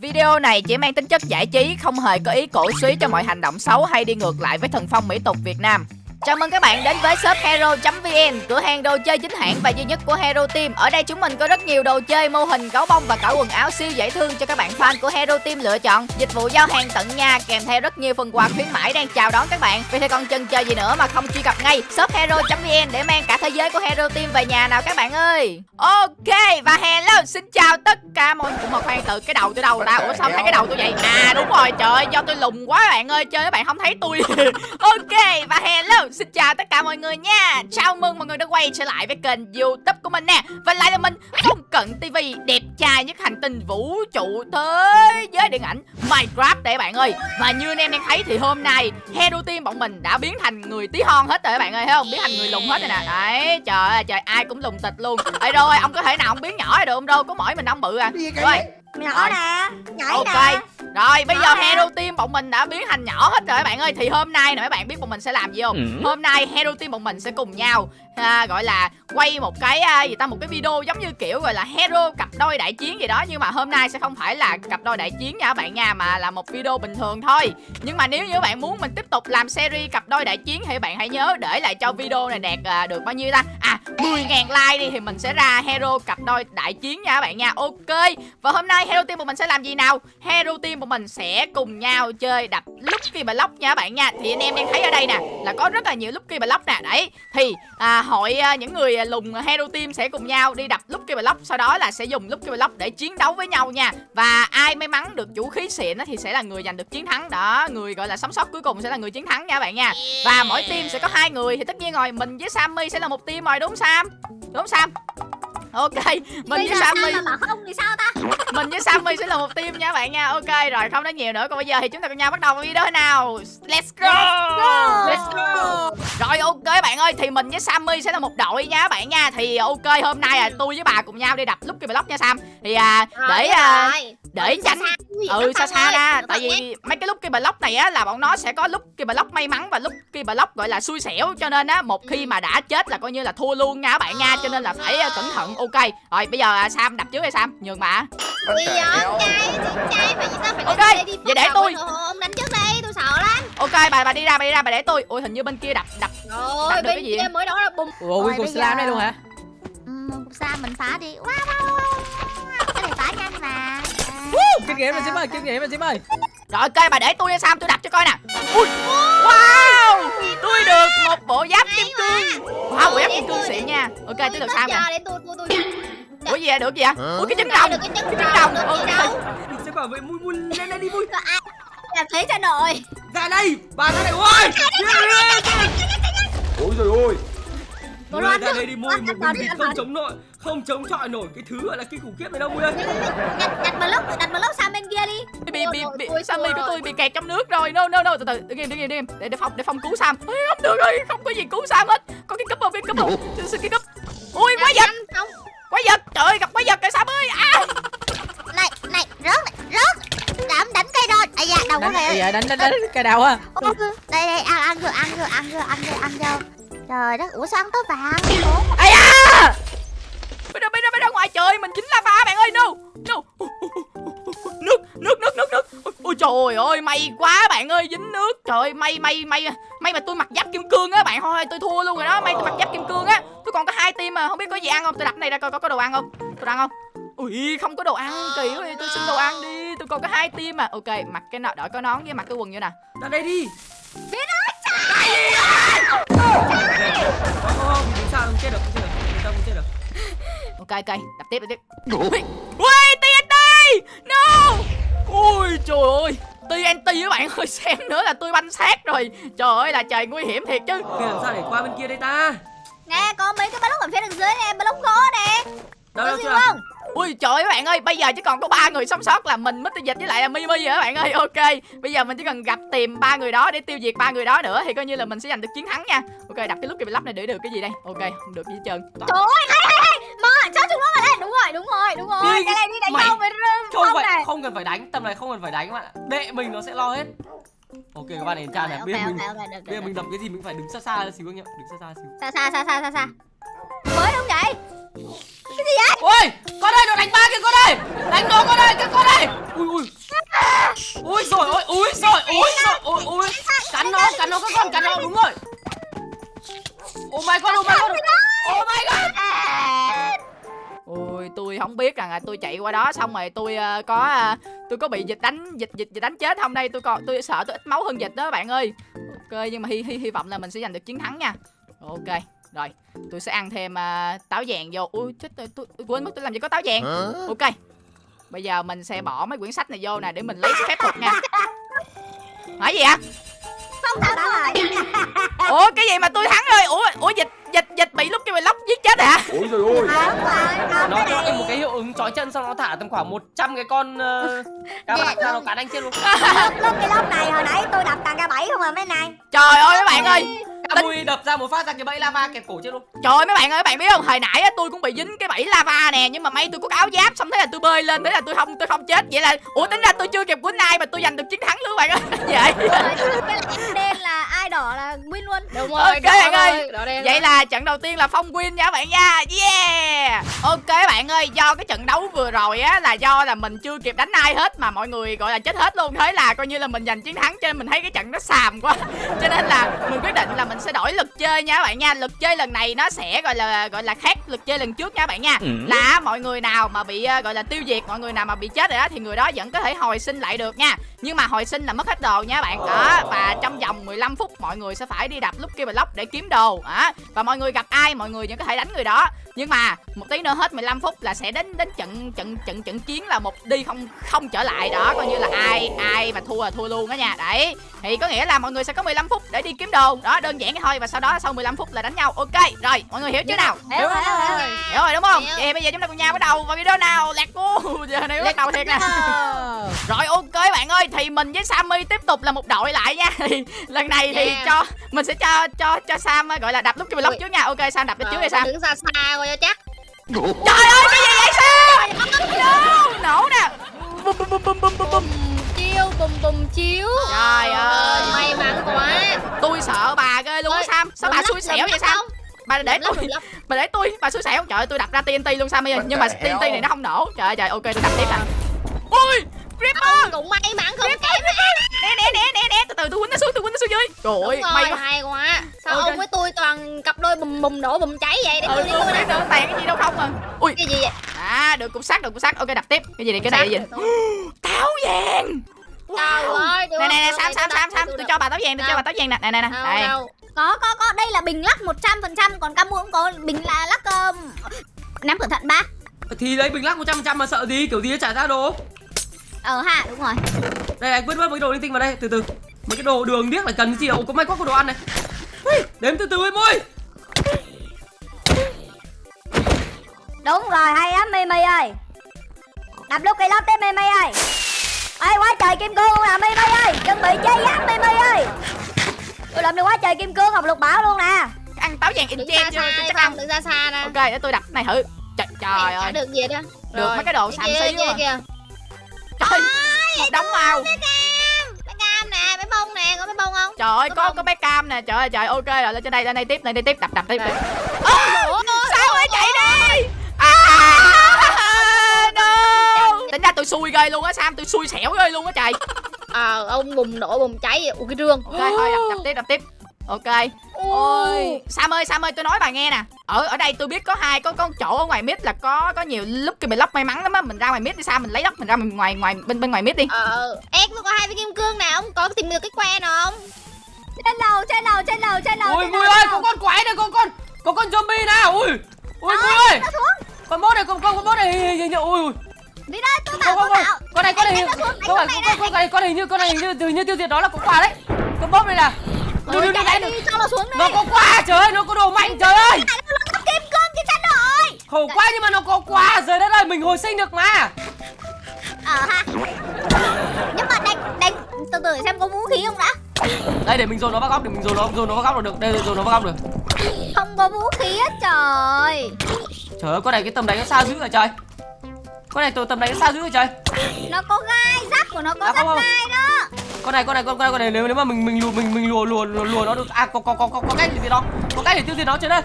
Video này chỉ mang tính chất giải trí, không hề có ý cổ suý cho mọi hành động xấu hay đi ngược lại với thần phong mỹ tục Việt Nam. Chào mừng các bạn đến với shop hero.vn, cửa hàng đồ chơi chính hãng và duy nhất của Hero Team. Ở đây chúng mình có rất nhiều đồ chơi, mô hình, gấu bông và cả quần áo siêu dễ thương cho các bạn fan của Hero Team lựa chọn. Dịch vụ giao hàng tận nhà kèm theo rất nhiều phần quà khuyến mãi đang chào đón các bạn. Vậy thì còn chần chờ gì nữa mà không truy cập ngay shop hero.vn để mang cả thế giới của Hero Team về nhà nào các bạn ơi. Ok và hello, xin chào tất cả mọi người. Mà khoan từ cái đầu tôi đâu rồi ta? Ủa sao thấy cái đầu tôi vậy? À đúng rồi, trời ơi, do tôi lùn quá bạn ơi, chơi các bạn không thấy tôi. ok và hello, xin chào tất cả mọi người nha. Chào mừng mọi người đã quay trở lại với kênh youtube của mình nè. Và lại là mình Phong Cận TV Đẹp trai nhất hành tinh vũ trụ thế giới điện ảnh Minecraft đấy bạn ơi. Và như anh em đang thấy thì hôm nay Hero Team bọn mình đã biến thành người tí hon hết rồi các bạn ơi thấy không? Biến thành người lùn hết rồi nè. Đấy trời ơi trời ai cũng lùn tịch luôn. Ê rồi ông có thể nào ông biến nhỏ được không đâu Có mỗi mình ông bự à. Rồi nhỏ nè nhảy ok. nè. Rồi bây Nhỏ giờ nè. hero team bọn mình đã biến thành nhỏ hết rồi các bạn ơi. Thì hôm nay nè các bạn biết bọn mình sẽ làm gì không? Ừ. hôm nay hero team bọn mình sẽ cùng nhau à, gọi là quay một cái à, gì ta một cái video giống như kiểu gọi là hero cặp đôi đại chiến gì đó. Nhưng mà hôm nay sẽ không phải là cặp đôi đại chiến nha các bạn nha mà là một video bình thường thôi. Nhưng mà nếu như các bạn muốn mình tiếp tục làm series cặp đôi đại chiến thì bạn hãy nhớ để lại cho video này đạt à, được bao nhiêu ta? À 10.000 like đi thì mình sẽ ra hero cặp đôi đại chiến nha các bạn nha. Ok và hôm nay hero team của mình sẽ làm gì nào? Hero team của mình sẽ cùng nhau chơi đập Lucky Block nha các bạn nha. Thì anh em đang thấy ở đây nè là có rất là nhiều Lucky Block nè. Đấy thì à, hội à, những người à, lùng à, hero team sẽ cùng nhau đi đập Lucky Block, sau đó là sẽ dùng Lucky Block để chiến đấu với nhau nha. Và ai may mắn được vũ khí xịn thì sẽ là người giành được chiến thắng. Đó, người gọi là sống sót cuối cùng sẽ là người chiến thắng nha bạn nha. Và mỗi team sẽ có hai người thì tất nhiên rồi, mình với Sammy sẽ là một team rồi, đúng Sam? Đúng Sam? Ok mình với Sammy sao mà bảo không thì sao ta? Mình với Sammy sẽ là một team nha bạn nha. Ok rồi không nói nhiều nữa. Còn bây giờ thì chúng ta cùng nhau bắt đầu video nào? Let's go! Let's go! Rồi ok bạn ơi thì mình với Sammy sẽ là một đội nha bạn nha. Thì ok hôm nay là tôi với bà cùng nhau đi đập Lucky Block nha Sam. Thì à, để à, để tránh. ừ xa xa ra. tại vì mấy cái Lucky Block này á là bọn nó sẽ có Lucky Block may mắn và Lucky Block gọi là xui xẻo. Cho nên á một khi mà đã chết là coi như là thua luôn nha các bạn nha. Cho nên là phải à, cẩn thận. Ok. Rồi bây giờ à, Sam đập trước hay Sam. Nhường Ui trai, trai. Sao phải Ok, đi vậy để tôi. Ông đánh trước đây, tôi sợ lắm. Ok bà bà đi ra bà đi ra bà để tôi. Ui hình như bên kia đập đập Rồi, cái bên gì kia mới đó là bùng. Cùng bây slam đây luôn hả? Cục xa mình phá đi. Wow, wow, wow, wow. Cái này phá nhanh mà Kinh nghiệm rồi Sim ơi, kinh nghiệm rồi Sim ơi rồi ok bà để tôi nha Sam tôi đập cho coi nè. Ui. Wow! Tôi được một bộ giáp kim cương. wow bộ giáp kim cương xịn nha. ok tới được Sam nè. Để tôi, tôi, tôi. Ủa gì vậy? Được gì vậy? Ui cái trứng Được cái trứng gì ok sẽ bảo vệ mui mui lên đây đi mui làm thế cho nội Ra đây. Bà ra đây. Ôi! Ôi rồi ôi Tôi đoán ra đây đi mui Một mình không chống nổi Không chống chọi nổi cái thứ gọi là kinh khủng khiếp này đâu mui ơi. Đặt, đặt block, đặt block sang bên kia đi. Bị bị bị Ôi, Sammy của ôi. tôi bị kẹt trong nước rồi. No no no từ từ đứng im đứng im đứng để để phong để phong cứu Sam. Không được rồi không có gì cứu Sam hết. Có cái cúp cái cúp xin xin cái cúp ui quái vật. Nhanh, Không, quái vật trời ơi gặp quái vật rồi Sam ơi. À. Này, này, rớt này, rớt. Dám đánh cây rồi Ây da, đầu Đánh, kìa. dạ, đánh, đánh, đánh cái đầu á. Đây đây ăn ăn vô ăn vô ăn vô ăn vô ăn vô trời đất ủa sao ăn tới vàng? Ủa, ai à bây giờ bây giờ bây giờ ngoài trời mình chính là pha bạn ơi no. No. Nước nước nước nước nước. Ôi, trời ơi may quá bạn ơi dính nước. Trời ơi may may may may mà tôi mặc giáp kim cương á bạn. Thôi tôi thua luôn rồi đó may tôi mặc giáp kim cương á. Tôi còn có hai team mà không biết có gì ăn không? Tôi đặt này ra coi có có đồ ăn không? Tôi ăn không? Ui không có đồ ăn kỳ quá đi tôi xin đồ ăn đi. Tôi còn có hai team mà. Ok mặc cái nọ đội có nón với mặc cái quần như nè. Ra đây đi. Không không không Vì sao không chết được Không chết được Vì sao không chết được ok ok đập tiếp đập tiếp. Ui TNT no. Ui trời ơi. TNT các bạn ơi xem nữa là tôi banh xác rồi. Trời ơi là trời nguy hiểm thiệt chứ. Kìa làm sao để qua bên kia đây ta? Nè có mấy cái block ở phía đằng dưới nè block gỗ nè. Đâu đâu chưa? không? Ui trời ơi các bạn ơi bây giờ chỉ còn có ba người sống sót là mình Mr Dịch với lại là Mimi rồi các bạn ơi. Ok bây giờ mình chỉ cần gặp tìm ba người đó để tiêu diệt ba người đó nữa thì coi như là mình sẽ giành được chiến thắng nha. Ok đặt cái lúc cái lắp này để được cái gì đây? Ok không được gì hết trơn. Trời ơi mà sao chúng nó ở đây. Đúng rồi đúng rồi đúng rồi. Đi, cái này đi đánh mày- nhau với Không phải này. không cần phải đánh Tầm này không cần phải đánh các bạn ạ. Đệ mình nó sẽ lo hết. Ok các bạn đến chan này. Bây giờ mình Bây giờ mình đập cái gì mình phải đứng xa xa xíu anh em Đứng xa xa xíu. Xa xa xa xa xa xa. Mới không vậy? Ôi con ơi nó đánh ba kìa con ơi đánh nó con ơi cái con ơi ui ui. Ui rồi ôi ui rồi ui rồi ui ui. Cắn nó cắn nó các con cắn nó đúng rồi. Oh my god oh my god. Oh my god Ôi tôi không biết rằng là tôi chạy qua đó xong rồi tôi ờ, có ờ, tôi có bị dịch đánh dịch dịch dịch đánh chết không? Đây tôi còn tôi sợ tôi ít máu hơn dịch đó bạn ơi. Ok nhưng mà hy hy hy vọng là mình sẽ giành được chiến thắng nha. Ok rồi tôi sẽ ăn thêm ờ, táo vàng vô. Ui chết tôi, tôi, tôi quên mất tôi làm gì có táo vàng. Ok bây giờ mình sẽ bỏ mấy quyển sách này vô nè để mình lấy phép thuật nha. Hỏi gì ạ Không thắng rồi ủa cái gì mà tôi thắng rồi ủa ủa dịch dịch dịch bị lúc cái bị lóc giết chết hả? Ôi trời ơi. Nó cái nó này một cái hiệu ứng chói chân xong nó thả tầm khoảng 100 cái con uh, cá bạc ra nó cắn anh chết luôn lúc cái lốc này hồi nãy tôi đập tàn ca bảy không à mấy này. Trời ơi mấy bạn ơi. Mui đập ra một phát ra cái bẫy lava kẹp cổ chết luôn. Trời ơi mấy bạn ơi, mấy bạn biết không? Hồi nãy á, tôi cũng bị dính cái bẫy lava nè, nhưng mà may tôi có cái áo giáp xong thế là tôi bơi lên, thế là tôi không tôi không chết. Vậy là ủa tính ra tôi chưa kịp quýnh ai mà tôi giành được chiến thắng luôn các bạn ơi. Vậy. Cái đen là ai đỏ là win luôn Đúng Ok, rồi, đỏ bạn ơi. đỏ đen Vậy là trận đầu tiên là Phong win nha các bạn nha. Yeah. Ok các bạn ơi, do cái trận đấu vừa rồi á là do là mình chưa kịp đánh ai hết mà mọi người gọi là chết hết luôn. Thế là coi như là mình giành chiến thắng cho nên mình thấy cái trận nó xàm quá. Cho nên là mình quyết định là mình sẽ đổi lực chơi nha các bạn nha. Lực chơi lần này nó sẽ gọi là gọi là khác lực chơi lần trước nha các bạn nha. Là mọi người nào mà bị ờ, gọi là tiêu diệt, mọi người nào mà bị chết rồi đó thì người đó vẫn có thể hồi sinh lại được nha. Nhưng mà hồi sinh là mất hết đồ nha các bạn. Đó, và trong vòng 15 phút mọi người sẽ phải đi đập Lucky Block để kiếm đồ. Đó. Và mọi người gặp ai mọi người vẫn có thể đánh người đó. Nhưng mà một tí nữa hết 15 phút là sẽ đến đến trận trận trận trận chiến là một đi không không trở lại đó coi như là ai ai mà thua là thua luôn đó nha. Đấy. Thì có nghĩa là mọi người sẽ có 15 phút để đi kiếm đồ. Đó, đơn giản thôi và sau đó sau 15 phút là đánh nhau. Ok. Rồi, mọi người hiểu chưa nào? Hiểu rồi hiểu rồi Hiểu rồi đúng không? Vậy bây giờ chúng ta cùng nhau bắt đầu vào video nào. Lạc cu. Giờ này bắt đầu thiệt nè. Rồi ok bạn ơi, thì mình với Sammy tiếp tục là một đội lại nha. Thì lần này thì Yeah. cho mình sẽ cho cho cho Sam ờ, gọi là đập lúc cái vlog Ui. trước nha. Ok Sam đập lên trước đi Sam. Đứng xa xa coi cho chắc Trời ơi cái gì vậy Sam? No, nổ nè. Bum bum bum bum bum bum bum. Chiêu bùm bùm chiếu Trời ơi. May mắn quá Tôi sợ bà ghê luôn á Ôi, Sam. Sao bà xui xẻo vậy Sam? không? Bà để tôi bà để tôi bà xui xẻo trời ơi tôi đặt ra TNT luôn Sammy ơi. nhưng mà TNT này nó không nổ trời ơi trời ok tôi đập tiếp nè ui Creeper Ông cũng may mắn không kém né né né né né từ từ tôi quýnh nó xuống tôi quýnh nó xuống dưới. Trời ơi may rồi, quá. hay quá. Sao ông với tôi toàn cặp đôi bùm bùm nổ bùm cháy vậy? Để ừ tôi đi tôi nè. nữa tàn cái gì đâu không à. Ui. Cái gì vậy? à được cục sắt được cục sắt. Ok đập tiếp. Cái gì này cái này gì táo vàng! Trời ơi nè nè nè sam sam sam sam tôi cho bà táo vàng tôi cho bà táo vàng nè nè nè nè. Đây. Có có có. Đây là bình lắc 100% Còn Camu cũng có bình là lắc um, Nắm cẩn thận ba. Thì lấy bình lắc 100% mà sợ gì? Kiểu gì nó trả ra đồ Ờ ha đúng rồi. Đây anh vứt bớt mấy đồ linh tinh vào đây từ từ. Mấy cái đồ đường điếc là cần cái gì đâu có may quá có đồ ăn này. Ui, đếm từ từ em ơi Đúng rồi hay lắm Mimi ơi. Đập lúc cây lóc tới Mimi ơi. Ê quá trời kim cương luôn nè Mimi ơi. Chuẩn bị chơi giáp Mimi ơi. Tôi làm được quá trời kim cương học lục bảo luôn nè. Ăn táo vàng in chen chưa chắc ăn. Phong, đứng xa nè. Ok để tôi đập. Này thử. Trời, trời ơi. được gì đó. Được mấy cái đồ xàm xí quá. Trời một đống màu nè Bé bông nè Có bé bông không trời ơi Có có bé cam nè trời ơi trời ok rồi lên trên đây lên đây tiếp lên đây tiếp đập đập tiếp. Ơ, sao ơi chạy đi à no tính ra tôi xui ghê luôn á sam tôi xui xẻo ghê luôn á trời Ờ ông bùm nổ bùm cháy Ủa cái rương ok thôi đập, đập tiếp đập tiếp ok. Ôi sam ơi sam ơi tôi nói bà nghe nè. Ở ở đây tôi biết có hai có có chỗ ở ngoài mid là có có nhiều lúc cái block may mắn lắm á. Mình ra ngoài mid đi sam mình lấy đất mình ra mình ngoài ngoài bên bên ngoài mid đi. Ờ Em tôi có hai cái kim cương nè Ông có tìm được cái que nào không? Trên lầu trên lầu trên lầu trên lầu ui trên mui lầu, ơi có con quái này có con có con zombie nào? Ui ui mui ơi. Nó xuống. Con bốt này con con con bốt này hình như ui ui. Đi đây tôi bảo tôi bảo con này con này phải đánh con xuống con này con này hình như con này hình như hình như tiêu diệt đó là có quà đấy. Con bốt này là Đừng đừng chạy đánh đi cho nó xuống đi. Nó có quà trời ơi nó có đồ mạnh trời ơi. Kim cương chứ chắn rồi. Khổ quá nhưng mà nó có quà trời đất ơi mình hồi sinh được mà. Ờ ha. Nhưng mà đánh đánh từ từ xem có vũ khí không đã. Đây để mình dồn nó vào góc để mình dồn nó dồn nó vào góc được. Đây dồn nó vào góc được. Không có vũ khí hết trời. Trời ơi con này cái tầm đánh nó sao dữ rồi trời? Con này tôi tầm đánh nó sao dữ rồi trời? Nó có gai Giáp của nó có À, giáp gai đó con này con này con con này, con này nếu nếu mà mình mình lùa mình mình lùa lùa lùa, lùa nó được à có có có có có cách diệt nó có cách để tiêu diệt nó trên đây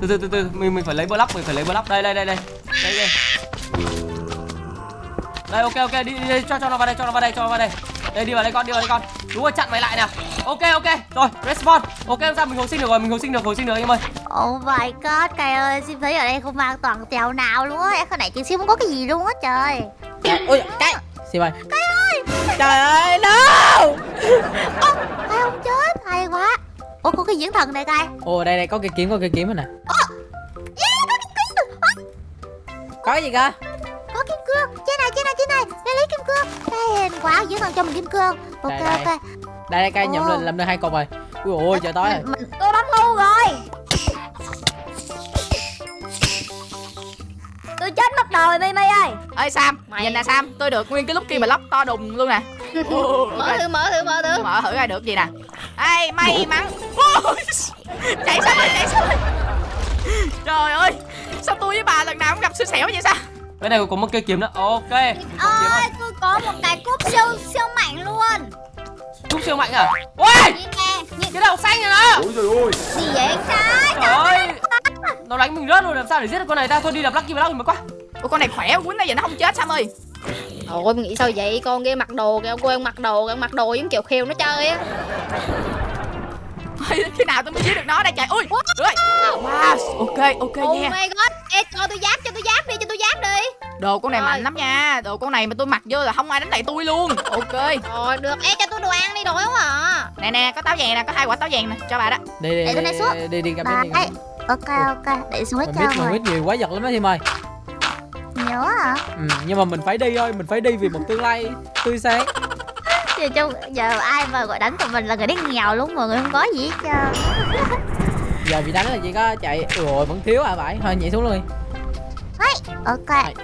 từ từ từ từ mình mình phải lấy block mình phải lấy block. Đây đây đây đây. Đây đây. Đây ok ok đi, đi, đi cho cho nó vào đây cho nó vào đây cho nó vào đây. Đây đi vào đây con đi vào đây con. Đúng rồi chặn mày lại nè ok ok. Rồi respawn. Ok sao mình hồi sinh được rồi mình hồi sinh được hồi sinh được anh em ơi. Oh my god, cày ơi, Sim thấy ở đây không an toàn tèo nào luôn á. Em không nãy chị Sim không có cái gì luôn á trời. Ui cái Sim ơi Cày ơi, trời ơi no! Cày không chết, hay quá. Ủa có cái diễn thần này cày ồ đây đây có cây kiếm có cây kiếm rồi nè. Có gì cơ? Có kim cương, trên này, trên này, trên này. Lấy lấy kim cương. Đây, hên quá, diễn thần cho mình kim cương. Ok, Đây, đây. ok. Đây đây cây nhầm Ồ. lên làm được hai cục rồi. Ui ôi trời tối rồi. mình, Tôi bắn ngu rồi Chết mất rồi Mimi ơi. Ơi sam Mày- nhìn nè sam. Tôi được nguyên cái lúc kia mà lóc to đùng luôn nè. Mở thử mở thử mở thử mở thử. Coi được gì nè. Ai may mắn chạy sao ơi chạy sao ơi trời ơi sao tôi với bà lần nào cũng gặp xui xẻo vậy sao? Bên này có một cây kiếm nữa ok. Mình có kiếm Ơi, rồi. tôi có một cái cúp siêu siêu mạnh luôn. Cúp siêu mạnh à? Ôi! Nhìn nè, nhìn. Cái đầu xanh này nó Ôi trời ơi. Gì vậy? Trái trời ơi. nó đánh mình rớt rồi làm sao để giết được con này? Ta thôi đi đập lucky block mới quá Ủa con này khỏe quýnh này giờ nó không chết Sam ơi? Ôi mình nghĩ sao vậy? Con kia mặc đồ kìa cô em mặc đồ kìa mặc đồ giống kiểu khêu nó chơi á. Ôi, Khi nào tôi mới giết được nó đây trời? Ui rồi Wow ok ok Oh nha. my god. Ê cho tôi giáp cho tôi giáp đi cho tôi giáp đi. Đồ con này Rồi. mạnh lắm nha. Đồ con này mà tôi mặc vô là không ai đánh lại tôi luôn. Ok. Rồi được. Ê cho tôi đồ ăn đi đồ không à. Nè nè có táo vàng nè Có hai quả táo vàng nè. Cho bà đó. Đi đi Để con này đi, xuống. đi đi đi gặp Bà đi Ok ok. Để xuống hết trơn rồi biết nhiều quá giật lắm đó Sim ơi Nhớ hả ừ, nhưng mà mình phải đi thôi mình phải đi vì một tương lai tươi sáng. Giờ, chung, giờ ai mà gọi đánh tụi mình là người đi nghèo luôn Mọi người không có gì hết trơn. Giờ bị đánh là chỉ có chạy ôi vẫn thiếu à phải? Thôi nhảy xuống luôn đi. Ok.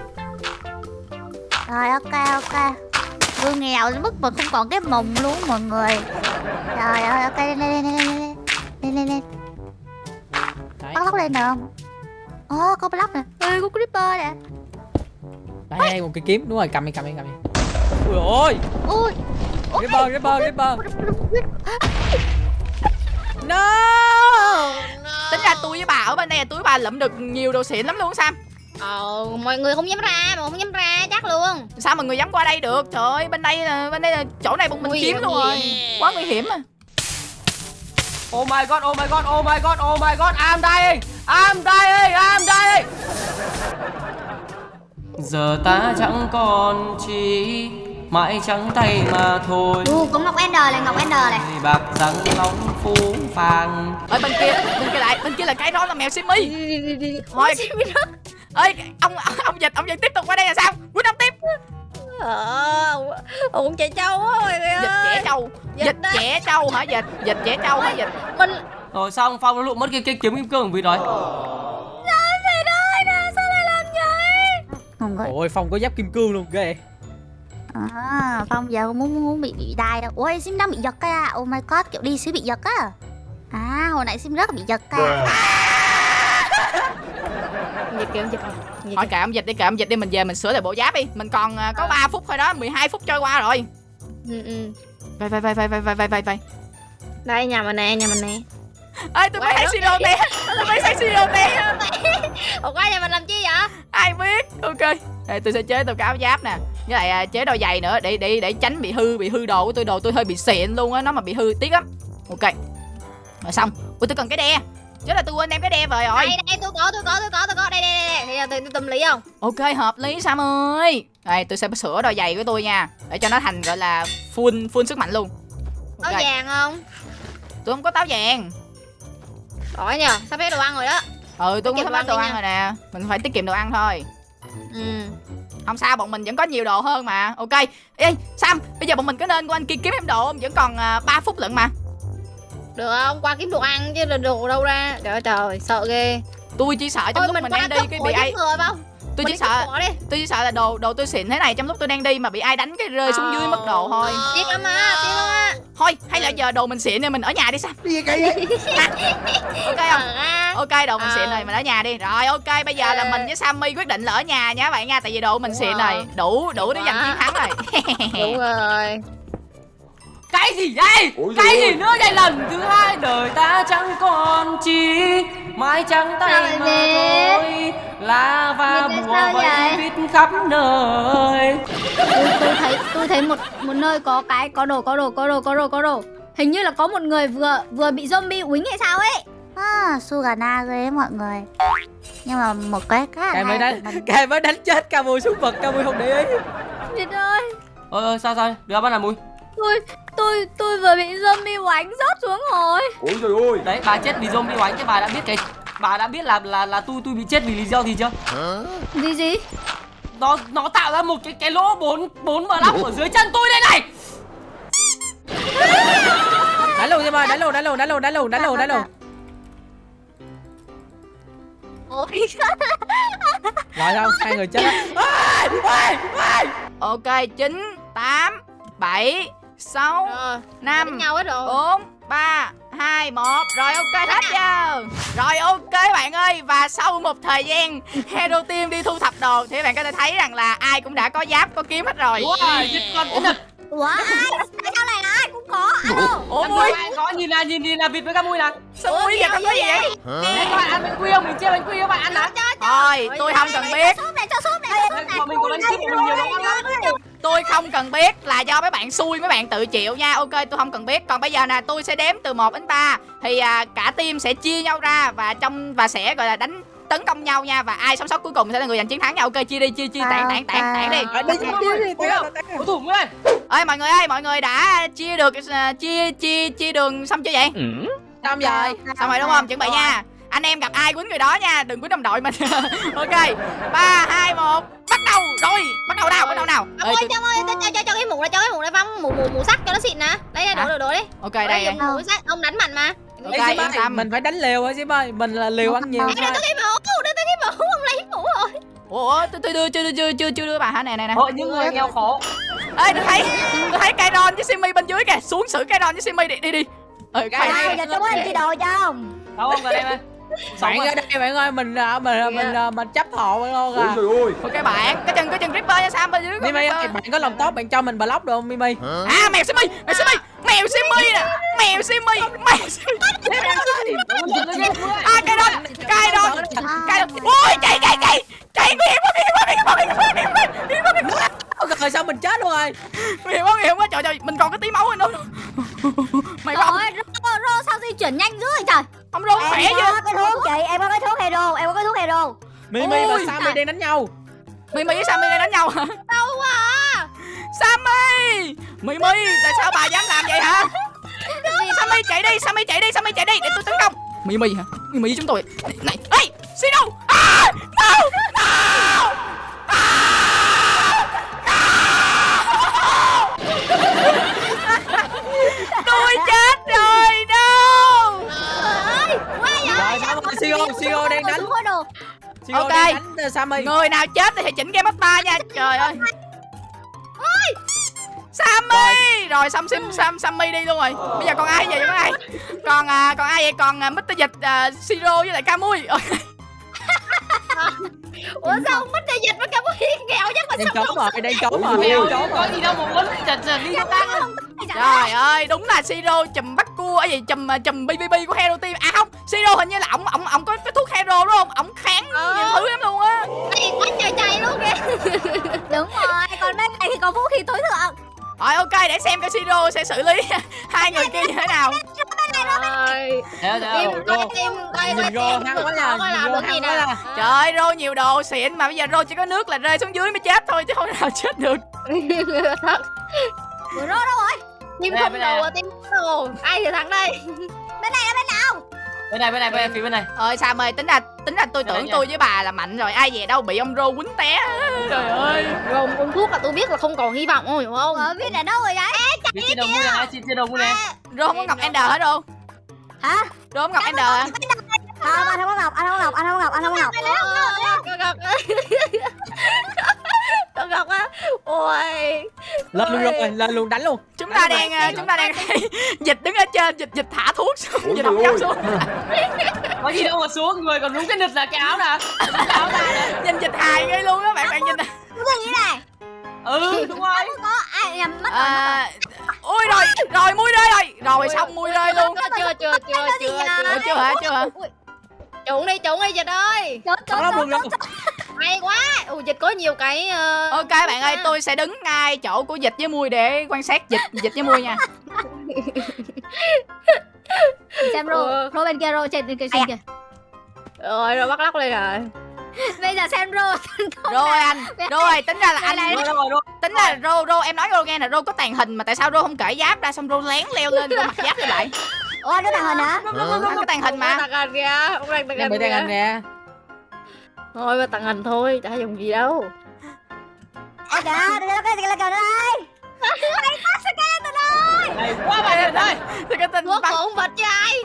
Rồi ok ok. Vừa nghèo đến mức mà không còn cái mồng luôn mọi người. Trời ơi ok lên lên lên lên lên lên lên lên. Đấy. Bắt lóc lên được không? Ồ có block nè. Ê có creeper nè đây đây một cái kiếm. Đúng rồi cầm đi cầm đi cầm đi. Ui ôi. Ui Ripper Ripper Ripper no. Tính ra tôi với bà ở bên đây là tôi với bà lụm được nhiều đồ xịn lắm luôn Sam. Ờ mọi người không dám ra mà không dám ra chắc luôn. Sao mà người dám qua đây được? Trời ơi bên đây là bên đây là chỗ này bọn mình kiếm luôn rồi? Quá nguy hiểm à. Oh my god oh my god oh my god oh my god. I'm dying. I'm dying I'm dying giờ ta chẳng còn chỉ mãi trắng tay mà thôi. Ừ có Ngọc Ender này Ngọc Ender này. Người bạc răng long phú phàng. Ở bên kia bên kia lại bên kia là cái đó là mèo Simmy Thôi ơi ông ông dịch ông dịch tiếp tục qua đây là sao? Quýnh ông tiếp. Ờ Cũng chạy trâu á mọi người dịch ơi. trẻ trâu. Dịch dịch trẻ trâu hả dịch? Dịch trẻ trâu hả dịch? Mình rồi xong phong nó lụm mất cái, cái kiếm kim cương vì rồi không có ôi phong có giáp kim cương luôn ghê. À, phong giờ không muốn muốn bị bị đai đâu. Ôi sim đang bị giật cái à oh my god kiểu đi xíu bị giật á. À hồi nãy sim rất bị giật cái à. Dịch kìa dịch Thôi kệ ông dịch đi kệ ông dịch đi. Mình về mình sửa lại bộ giáp đi. Mình còn uh, có à. 3 phút thôi đó. 12 phút trôi qua rồi. Ừ ừ. Vậy vậy vậy vậy vậy vậy vậy vậy. Đây nhà mình nè nhà mình nè ơi Quay thấy đó. siro té tôi mới thấy siro té Ủa qua nhà mình làm chi vậy? Ai biết. Ok. Đây, tôi sẽ chế tôi cái áo giáp nè. Với lại à, chế đôi giày nữa để để để tránh bị hư bị hư đồ của tôi đồ tôi hơi bị xịn luôn á. Nó mà bị hư tiếc lắm. Ok. Rồi xong. Ui tôi cần cái đe. Chứ là tôi quên đem cái đe về rồi. Đây đây tôi có tôi có tôi có tôi có. Đây đây đây đây. Thì tôi, tôi tâm lý không? Ok hợp lý sam ơi. Đây tôi sẽ sửa đôi giày của tôi nha. Để cho nó thành gọi là full full sức mạnh luôn. Có ok vàng không? Tôi không có táo vàng Đổi nhờ sắp hết đồ ăn rồi đó. Ừ tôi cũng sắp hết đồ ăn đi rồi nè. Mình phải tiết kiệm đồ ăn thôi. Ừ. Không sao bọn mình vẫn có nhiều đồ hơn mà. Ok. Ê sam bây giờ bọn mình có nên qua anh kia kiếm thêm đồ không? Vẫn còn uh, 3 phút lận mà. Được không? Qua kiếm đồ ăn chứ đồ đâu ra. Trời ơi trời sợ ghê. Tôi chỉ sợ trong Thôi lúc mình mình đang đi cái bị ai người không tôi chỉ sợ tôi chỉ sợ là đồ đồ tôi xịn thế này trong lúc tôi đang đi mà bị ai đánh cái rơi xuống dưới mất đồ thôi. Tiếc lắm á tiếc lắm á. Thôi hay là giờ đồ mình xịn nên mình ở nhà đi sam Gì vậy? Ok không? Ờ. Ok đồ mình Ờ. xịn rồi mình ở nhà đi. Rồi ok bây giờ là mình với sammy quyết định là ở nhà nha các bạn nha tại vì đồ mình xịn rồi. đủ đủ để giành chiến thắng rồi. Đúng rồi. Cái gì đây Ôi cái gì nữa đây lần thứ hai đời ta chẳng còn chi mái trắng tay Sao mà thôi lá và Vì tại bùa vậy? vít khắp nơi. Tôi, tôi thấy tôi thấy một một nơi có cái có đồ có đồ có đồ có đồ có đồ. Hình như là có một người vừa vừa bị zombie uýnh hay sao ấy. À, Sugana ghê mọi người. Nhưng mà một cái khá là cái mới hay đánh mình. cái mới đánh chết ca mui xuống vực ca mui không để ý Trời ơi. Ơi ơi sao sao? Đưa bắt là mùi tôi tôi tôi vừa bị zombie oánh rớt xuống rồi. Ôi trời ơi. Đấy bà chết vì zombie oánh chứ bà đã biết cái bà đã biết là là là tôi tôi bị chết vì lý do gì chưa? Gì gì? Nó nó tạo ra một cái cái lỗ bốn bốn bờ lóc ở dưới chân tôi đây này! Luôn em ơi đánh luôn đánh luôn đánh luôn đánh luôn đánh luôn đánh luôn ôi. Rồi đâu hai người chết. Ok 9 8 7 6 Rồi, năm đánh nhau hết rồi. 4 3 2 1 Rồi ok hết giờ Rồi ok bạn ơi Và sau một thời gian Hero Team đi thu thập đồ Thì bạn có thể thấy rằng là ai cũng đã có giáp có kiếm hết rồi. Wow dịch con ủa ai? Tại sao lại là ai cũng có? Alo. Ủa? Em Mui bạn có nhìn là nhìn nhìn là vịt với cá mui nè Sao Mui vậy? Con có gì vậy? Đấy, các bạn ăn bánh quy không? Mình chia bánh quy các bạn ăn hả Thôi tôi không cần biết. súp này cho súp này súp này. mình có bánh chip mình nhiều lắm Tôi không cần biết là do mấy bạn xui mấy bạn tự chịu nha. Ok tôi không cần biết. Còn bây giờ nè tôi sẽ đếm từ 1 đến 3 Thì à, cả team sẽ chia nhau ra Và trong và sẽ gọi là đánh tấn công nhau nha. Và ai sống sót cuối cùng sẽ là người giành chiến thắng nha. Ok chia đi chia chia tản tản tản tản đi. Ơi mọi người ơi mọi người đã chia được à, chia chia chia đường xong chưa vậy? Xong rồi xong rồi đúng không? Chuẩn bị nha anh em gặp ai quýnh người đó nha đừng quýnh đồng đội mình ok ba hai một bắt đầu rồi. Bắt đầu nào bắt đầu nào? Ông ơi, tôi- cho ơi, cho, cho, cho, cho cái mũ này, cho cái mũ này phong, mũ, mũ, mũ sắt cho nó xịn nè. Đây, đây, đổ, đổ, đổ đi. Ok Đây, mũ sắt, ông đánh mạnh mà. Ok, yên ơi, tâm. mình phải đánh liều hả Sim ơi mình là liều ăn nhiều thôi. tôi cái mũ, đây, tôi cái mũ, ông lấy mũ rồi. Ủa tôi tôi đưa chưa chưa chưa chưa đưa bà hả? Nè nè nè. Hội những người nghèo khổ. Ê tôi thấy tôi thấy Kairon với Simi bên dưới kìa. Xuống xử Kairon với Simi đi đi đi. Ừ, Cái khoan. ai giờ chúng anh chị đồ cho không Đâu không vào đây em bạn ra đây bạn ơi mình à, mình à, mình à, mình chấp hộ bạn luôn Ôi à trời ơi. Ok bạn cái chân cái chân Ripper nha Sam bên dưới Mimi ơi bạn có lòng tốt bạn cho mình block được không Mimi? À mèo Simi mèo Simi mèo Simi nè. Mèo Simi. Mèo Simi. À Kairon Kairon Kairon ui chạy chạy chạy. Chạy nguy hiểm quá nguy hiểm quá nguy hiểm quá nguy hiểm quá nguy hiểm quá nguy hiểm quá rồi sao mình chết luôn rồi? Nguy hiểm quá nguy hiểm quá. Trời trời mình còn có tí máu nữa. Mày không rô, rô, sao di chuyển nhanh dữ vậy trời? Không rô khỏe có cái thuốc chị em có cái thuốc hero em có cái thuốc hero. Mimi và Sammy đang đánh nhau. Mimi với Sammy đang đánh nhau hả? À Sammy Mimi tại sao bà dám làm vậy hả? Sammy chạy đi Sammy chạy đi Sammy chạy đi để tôi tấn công. Mimi hả? Mimi với chúng tôi. Này ê Sino à, no no tôi chết rồi đâu Ơi, quá vậy? Sio đang đánh. Sio Ok. đang đánh uh, Sammy. Người nào chết thì hãy chỉnh game master nha. Trời ơi Sammy! Rồi. Xong Sim Sam Sammy đi luôn rồi. Bây giờ còn ai vậy? Còn ai? Còn à, còn ai vậy? Còn à, Mr Dịch à, Siro với lại Camui Ủa sao ông mất tay dịch với cả một hiên nghèo chắc mà đang sao trốn rồi đang trốn rồi đang trốn có gì đâu mà muốn chật chật đi trời ơi đúng là Siro chùm bắt cua ấy gì chùm à, chùm BBB của Hero Team. À không Siro hình như là ổng ổng ổng có cái thuốc Hero đúng không? Ổng kháng Ờ. nhiều thứ lắm luôn á. Đây, quá trời trời luôn kìa. Đúng rồi còn bên này thì còn vũ khí tối thượng rồi ok để xem cái Siro sẽ xử lý hai người kia như thế nào. Coi coi coi nhìn rô hăng quá nhìn làm rô được gì hăng quá nha trời ơi Rô nhiều đồ xịn mà bây giờ Rô chỉ có nước là rơi xuống dưới mới chết thôi chứ không nào chết được. Ủa rô đâu rồi? Tim không đồ à? à, tim không đồ. Ai thì thắng đây? Bên này là bên nào Bên này bên này bên này phía bên này. Ơi Sam ơi tính ra tính ra tôi tưởng tôi với bà là mạnh rồi. Ai về đâu bị ông Rô quýnh té. Trời ơi. Rồi uống thuốc là tôi biết là không còn hy vọng không hiểu không? Ở biết là đâu rồi đấy. Trên đầu mua này trên trên đầu mua này Rô không có ngọc Ender hết đâu hả? Rô không ngọc Ender? Không anh không có ngọc anh không có ngọc anh không có ngọc anh không có ngọc Con gặp á. Ôi. Lên luôn rồi lên luôn đánh luôn. Chúng ta đang ờ, chúng ta đang dịch đứng ở trên dịch dịch thả thuốc xuống dịch không dám xuống. Có gì đâu mà xuống người còn đúng cái nịch là cái áo nè. Cái áo ra nè. Nhìn dịch hài ghê luôn á bạn bạn nhìn nè. cái gì này Ừ đúng rồi. Có ai nhầm mất rồi ui rồi. Rồi mui rơi rồi. Rồi xong mui rơi luôn. Chưa chưa chưa chưa chưa hả? chưa hả? Trốn đi trốn đi dịch ơi. Trốn Không trốn hay quá ồ dịch có nhiều cái ờ, Ok bạn ơi, tôi sẽ đứng ngay chỗ của dịch với mui để quan sát dịch dịch với mui nha. xem rô Ờ. rô bên kia rô trên cây Ai xinh à? kìa rồi rồi bắt lóc lên rồi bây giờ xem rô Rồi anh, rồi tính ra là anh Rồi rồi rồi. tính là rô rô em nói rô nghe là rô có tàn hình mà tại sao rô không cởi giáp ra xong rô lén leo lên rô mặc giáp lại. Ủa anh có tàng hình hả Anh có tàn hình mà. tặng hình kìa bị hình kìa thôi mà tặng hình thôi chả dùng gì đâu. Ôi kìa Đừng có cái gì là kìa đây. Hay quá bạn ơi đây. Thì cái tin quốc con vật chứ ai?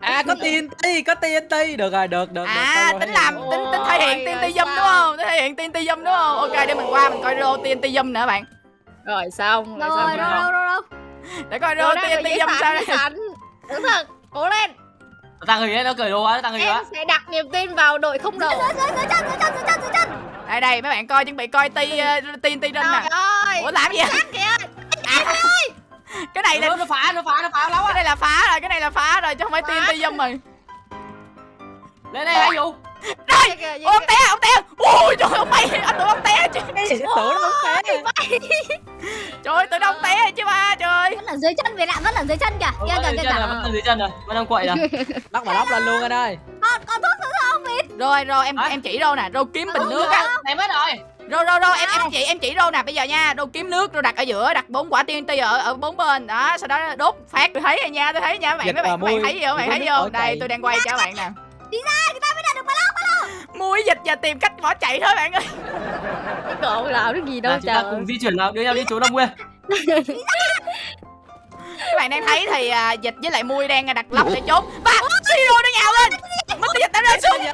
À. Có TNT có TNT Được rồi được được À được, tính làm tính tính thể hiện TNT rồi zoom đúng không? Thể hiện TNT zoom đúng không? Ok để mình qua mình coi rô TNT zoom nữa bạn. rồi xong rồi rồi xong rô rô rô Để coi rô TNT zoom sao đây. đúng thật cố lên Tặng người ấy nó cười đồ quá, tặng người em quá. sẽ đặt niềm tin vào đội không đầu Đây đây mấy bạn coi chuẩn bị coi ti uh, TNT rinh trời nè. ơi Ủa làm gì Cái này là Nó nó phá, nó phá, nó phá lắm cái á. này là phá rồi, cái này là phá rồi chứ không phải TNT zoom rồi. Lên đây hai vụ. Kìa, kìa, Ôi, ông té, ông té. Ui trời ơi, ông bay, anh tưởng ông té chứ. Tưởng nó không té Trời ơi, tưởng ông té chứ ba trời. vẫn ở dưới chân việt ạ vẫn ở dưới chân kìa kìa dưới kìa chân rồi, kìa vẫn ở dưới chân rồi. Vẫn đang quậy rồi. Lóc mà lóc lên luôn anh ơi con thuốc nữa không vịt Rồi rồi em em chỉ rô nè, rô kiếm bình nước á. Em hết rồi. Rô rô rô em em chỉ em chỉ rô nè, bây giờ nha, rô kiếm nước rô đặt ở giữa, đặt bốn quả TNT ở ở bốn bên. Đó, sau đó đốt phát tôi thấy rồi nha, tôi thấy nha mấy bạn mấy bạn, mấy thấy gì không? Mấy bạn thấy gì không? Đây tôi đang quay cho các bạn nè. Đi ra người ta mới đạt Mui dịch và tìm cách bỏ chạy thôi bạn ơi. cái cậu làm cái gì đâu Nào, chúng ta trời cùng di chuyển nào, đưa nhau đi trốn Đông Nguyên. Các bạn đang thấy thì à, dịch với lại mui đang đặt lóc để trốn. Và Siro nó nhào lên. Mất dịch đã rơi xuống.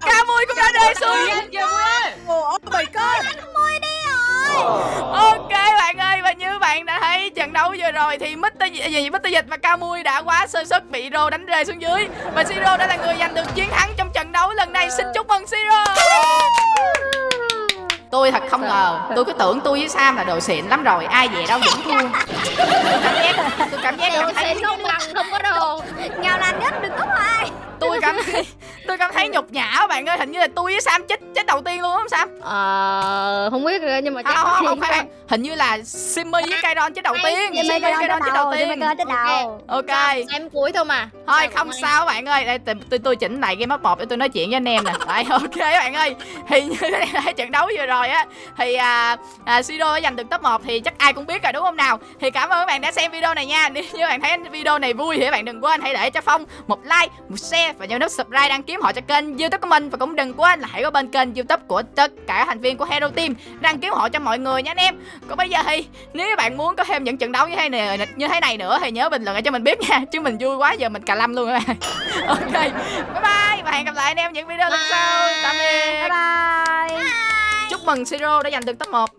Ca mui cũng đã rơi xuống. Oh my god Ok bạn ơi và như bạn đã thấy trận đấu vừa rồi thì Mr. Gì, gì Mr. Dịch và Camui đã quá sơ suất bị Rô đánh rơi xuống dưới và Siro đã là người giành được chiến thắng trong trận đấu lần này. Xin chúc mừng Siro. Tôi thật không ngờ Tôi cứ tưởng tôi với Sam là đồ xịn lắm rồi Ai về đâu vẫn thua Tôi cảm giác Tôi cảm giác cảm thấy xịn không bằng không có đồ Nghèo nàn nhất đừng có Tôi cảm thấy Tôi cảm thấy nhục nhã bạn ơi Hình như là tôi với Sam chết chết đầu tiên luôn không Sam? Ờ không biết nhưng mà không, chắc không, không, phải Hình như là Simmy với Kairon chết đầu tiên. Simmy Kairon chết đầu tiên. chết đầu Ok xem cuối thôi mà. Thôi không sao bạn ơi. Đây tôi, tôi, chỉnh lại game mode 1 để tôi nói chuyện với anh em nè. Đấy ok bạn ơi. Thì như thế trận đấu vừa rồi á Thì à, à, Sido đã giành được top 1 Thì chắc ai cũng biết rồi đúng không nào? Thì cảm ơn các bạn đã xem video này nha. Nếu như bạn thấy video này vui thì các bạn đừng quên hãy để cho Phong một like, một share Và nhớ nút subscribe đăng ký họ cho kênh youtube của mình. Và cũng đừng quên là hãy có bên kênh youtube của tất cả thành viên của Hero Team Đăng ký họ cho mọi người nha anh em. Còn bây giờ thì nếu các bạn muốn có thêm những trận đấu như thế này như thế này nữa thì nhớ bình luận cho mình biết nha chứ mình vui quá giờ mình cà lâm luôn bạn ok bye bye và hẹn gặp lại anh em những video lần sau. Tạm biệt. Bye bye. Chúc mừng siro đã giành được top 1